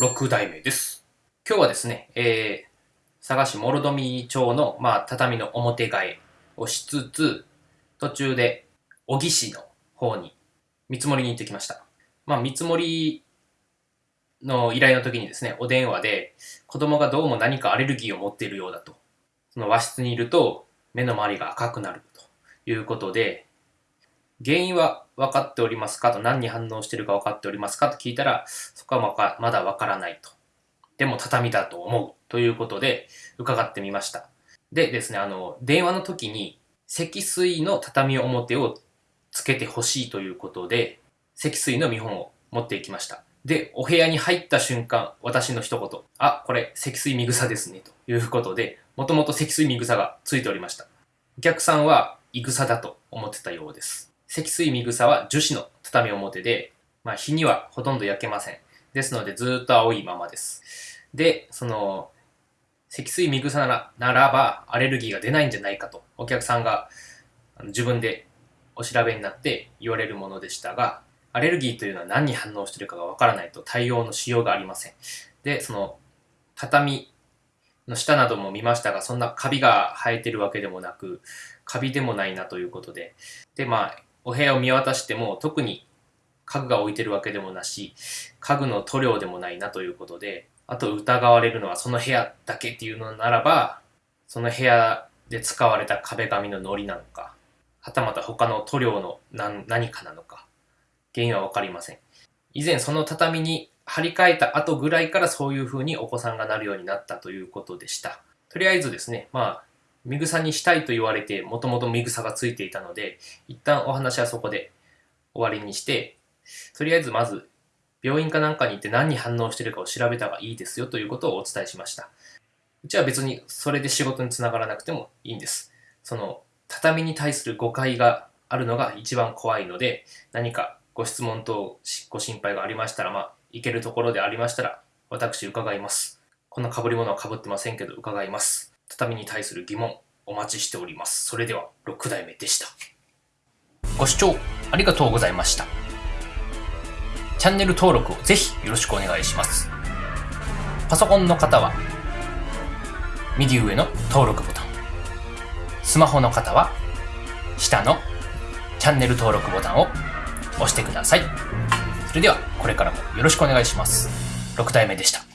6代目です。今日はですね、えー、佐賀市諸富町の、まあ、畳の表替えをしつつ、途中で小木市の方に見積もりに行ってきました。まあ、見積もりの依頼の時にですね、お電話で子供がどうも何かアレルギーを持っているようだと。その和室にいると目の周りが赤くなるということで、原因は分かっておりますか？と何に反応してるか分かっておりますか？と聞いたら、そこはまだ分からないと。でも畳だと思うということで伺ってみました。でですね、あの、電話の時に積水の畳表をつけてほしいということで、積水の見本を持っていきました。で、お部屋に入った瞬間、私の一言、あ、これ積水見草ですね、ということで、もともと積水見草がついておりました。お客さんは、い草だと思ってたようです。積水見草は樹脂の畳表で、まあ、日にはほとんど焼けません。ですので、ずっと青いままです。で、その、積水見草ならならば、アレルギーが出ないんじゃないかと、お客さんが自分でお調べになって言われるものでしたが、アレルギーというのは何に反応しているかがわからないと対応のしようがありません。で、その、畳の下なども見ましたが、そんなカビが生えてるわけでもなく、カビでもないなということで、で、まあ、お部屋を見渡しても特に家具が置いてるわけでもなし、家具の塗料でもないなということで、あと疑われるのはその部屋だけっていうのならば、その部屋で使われた壁紙の糊なのか、はたまた他の塗料の何かなのか、原因はわかりません。以前その畳に張り替えた後ぐらいからそういう風にお子さんがなるようになったということでした。とりあえずですね、まあ、ミグサにしたいと言われて、もともとミグサがついていたので、一旦お話はそこで終わりにして、とりあえずまず病院かなんかに行って何に反応しているかを調べた方がいいですよということをお伝えしました。うちは別にそれで仕事につながらなくてもいいんです。その畳に対する誤解があるのが一番怖いので、何かご質問等ご心配がありましたら、まあ、行けるところでありましたら、私伺います。こんな被り物は被ってませんけど伺います。畳に対する疑問お待ちしております。それでは6代目でした。ご視聴ありがとうございました。チャンネル登録をぜひよろしくお願いします。パソコンの方は右上の登録ボタン。スマホの方は下のチャンネル登録ボタンを押してください。それではこれからもよろしくお願いします。6代目でした。